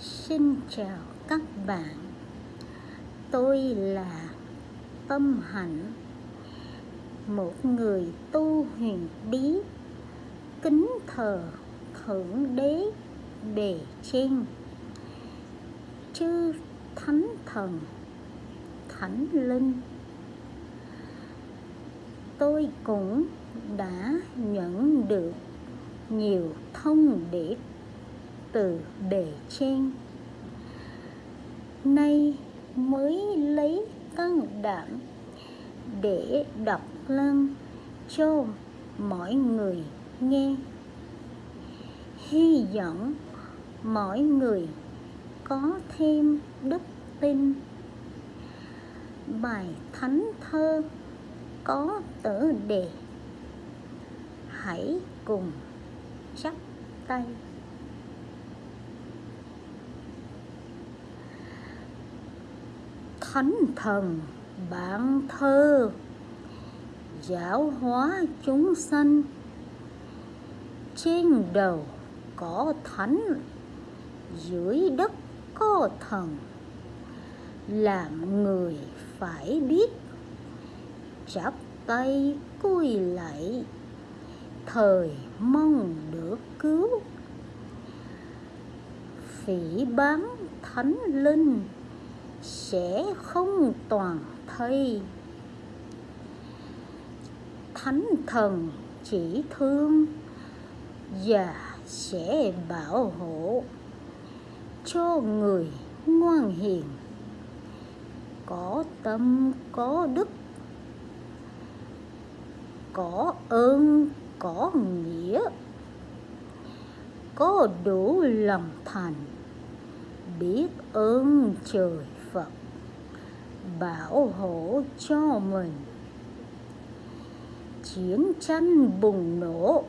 Xin chào các bạn. Tôi là Tâm Hạnh, Một người tu huyền bí, Kính thờ Thượng Đế Bề Trên Chư Thánh Thần, Thánh Linh. Tôi cũng đã nhận được nhiều thông điệp từ bề trên. Nay mới lấy can đảm để đọc lên cho mọi người nghe. Hy vọng mọi người có thêm đức tin. Bài thánh thơ có tựa đề. Hãy cùng chắp tay. Thánh thần bạn thơ, giáo hóa chúng sanh. Trên đầu có thánh, dưới đất có thần. Làm người phải biết, chắp tay cúi lạy, thời mong được cứu. Phỉ bán thánh linh sẽ không toàn thây. Thánh thần chỉ thương và sẽ bảo hộ cho người ngoan hiền. Có tâm, có đức, có ơn, có nghĩa, có đủ lòng thành, biết ơn trời Phật, bảo hộ cho mình. Chiến tranh bùng nổ,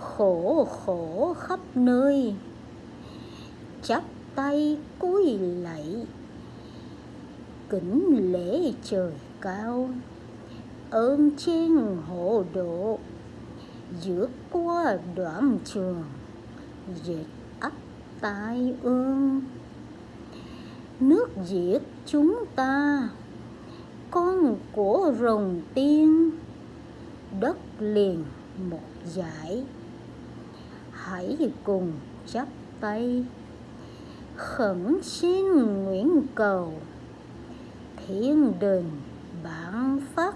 khổ khổ khắp nơi. Chắp tay cúi lạy, kính lễ trời cao. Ơn trên hộ độ, vượt qua đoạn trường, dệt ắt tai ương nước diệt chúng ta. Con của rồng tiên, đất liền một giải hãy cùng chắp tay, khẩn xin nguyện cầu. Thiên đình bản phát,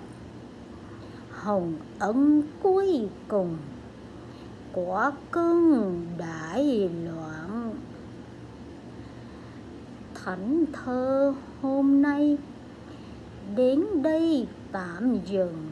hồng ân cuối cùng của cơn đại loạn. Thánh thơ hôm nay đến đây tạm dừng.